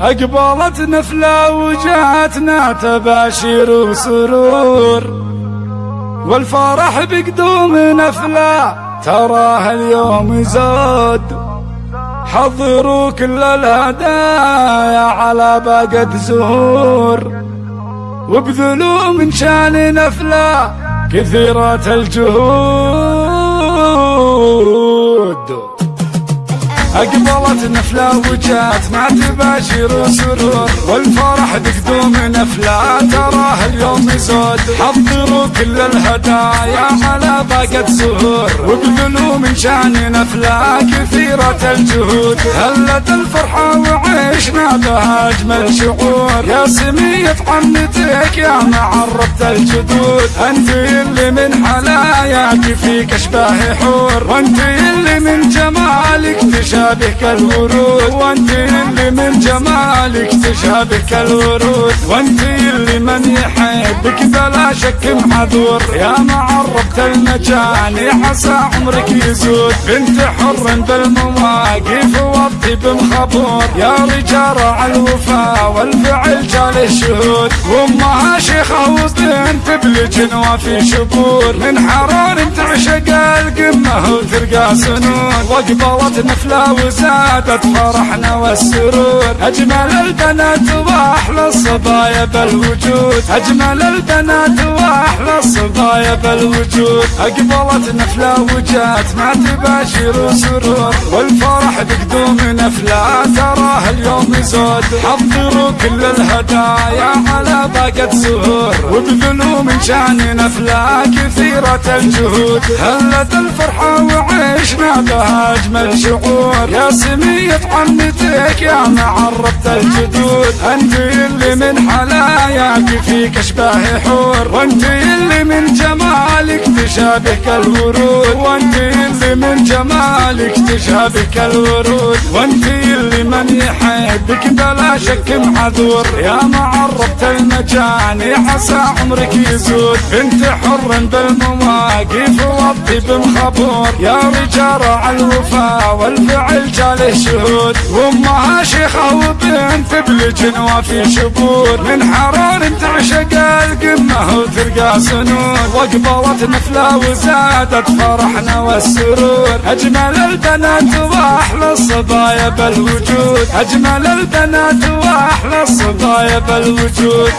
أقبلت نفلة وجاتنا تباشير وسرور والفرح بقدوم نفلة تراه اليوم زاد. حضروا كل الهدايا على باقة زهور وابذلوا من شان نفلة كثيرة الجهود أقبلت نفلة وجات ما تباشر سرور والفرح بقدوم نفلة تراه اليوم يزود حضروا كل الهدايا على باقة زهور. وابذلوا من شأن نفلة كثيرة الجهود. هلت الفرحة وعيشنا بها أجمل شعور يا سمية عمتك يا معربت الجدود. أنت اللي من حلاياك فيك أشباه حور. وأنت تشابه كالورود وأنت اللي من جمالك تشابه كالورود وأنت اللي من يحبك بلا شك معذور يا معربت المجاني عسى عمرك يزود بنت حر بالمواقف والطيب مخبور يا رجال على الوفا والفعل جاله شهود وامها شيخة وبنت بالجنوة في شبور. من حران تعشق القمة وترقى سنون. واقبلت نفلة وزادت فرحنا والسرور. أجمل البنات وأحلى الصبايا بالوجود. أجمل البنات وأحلى الصبايا بالوجود. أقبلت نفلة وجات ما تباشر سرور والفرح بقدوم نفلة تراه اليوم يزود. حضروا كل الهدايا على باقة وابذلوا من شان نفلة كثيرة الجهود. هلت الفرحة وعيشنا بها أجمل شعور يا سمية عمتك يا معربت الجدود. أنت اللي من حلاياك فيك أشباه حور. وأنت اللي من جمالك تشابه كالورود وأنت اللي من جمالك تشابه كالورود وأنت اللي من يحبك بلا شك معذور يا معربت المجاني عسى عمرك يزود بنت حر بالمواقف والطيب مخبور يا رجال على الوفا والفعل جاله شهود وامها شيخة وبنت بالجنوة في شبور. من حرار تعشق القمة وترقى سنون واقبلت نفلة وزادت فرحنا والسرور. أجمل البنات وأحلى الصبايا بالوجود. أجمل البنات وأحلى الصبايا بالوجود.